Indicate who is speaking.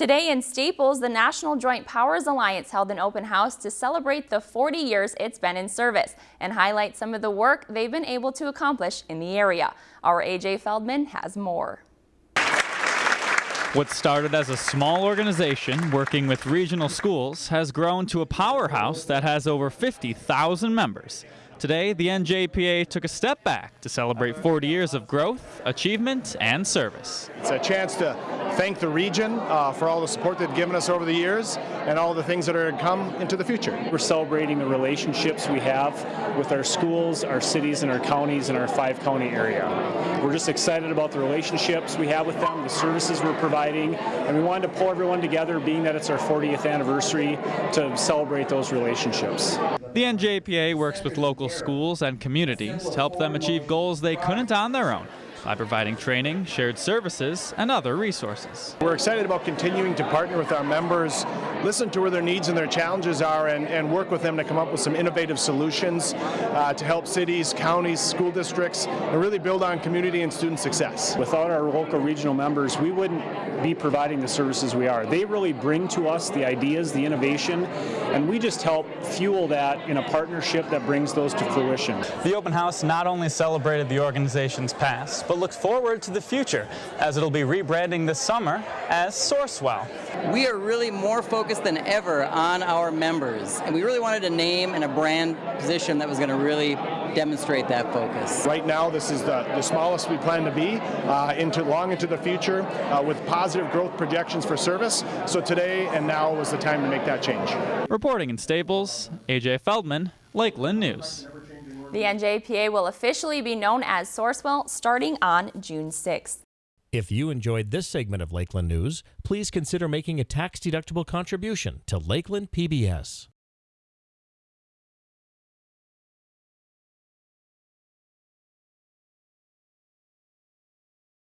Speaker 1: Today in Staples, the National Joint Powers Alliance held an open house to celebrate the 40 years it's been in service and highlight some of the work they've been able to accomplish in the area. Our AJ Feldman has more.
Speaker 2: What started as a small organization working with regional schools has grown to a powerhouse that has over 50,000 members. Today, the NJPA took a step back to celebrate 40 years of growth, achievement, and service.
Speaker 3: It's a chance to thank the region uh, for all the support they've given us over the years and all the things that are to come into the future.
Speaker 4: We're celebrating the relationships we have with our schools, our cities, and our counties in our five county area. We're just excited about the relationships we have with them, the services we're providing, and we wanted to pull everyone together, being that it's our 40th anniversary, to celebrate those relationships.
Speaker 2: The NJPA works with local schools and communities to help them achieve goals they couldn't on their own by providing training, shared services, and other resources.
Speaker 3: We're excited about continuing to partner with our members, listen to where their needs and their challenges are, and, and work with them to come up with some innovative solutions uh, to help cities, counties, school districts, and really build on community and student success.
Speaker 4: Without our local regional members, we wouldn't be providing the services we are. They really bring to us the ideas, the innovation, and we just help fuel that in a partnership that brings those to fruition.
Speaker 2: The open house not only celebrated the organization's past, but looks forward to the future, as it'll be rebranding this summer as Sourcewell.
Speaker 5: We are really more focused than ever on our members, and we really wanted a name and a brand position that was going to really demonstrate that focus.
Speaker 3: Right now, this is the, the smallest we plan to be uh, into long into the future uh, with positive growth projections for service. So today and now was the time to make that change.
Speaker 2: Reporting in Staples, AJ Feldman, Lakeland News.
Speaker 1: The NJPA will officially be known as Sourcewell starting on June 6th.
Speaker 6: If you enjoyed this segment of Lakeland News, please consider making a tax-deductible contribution to Lakeland PBS.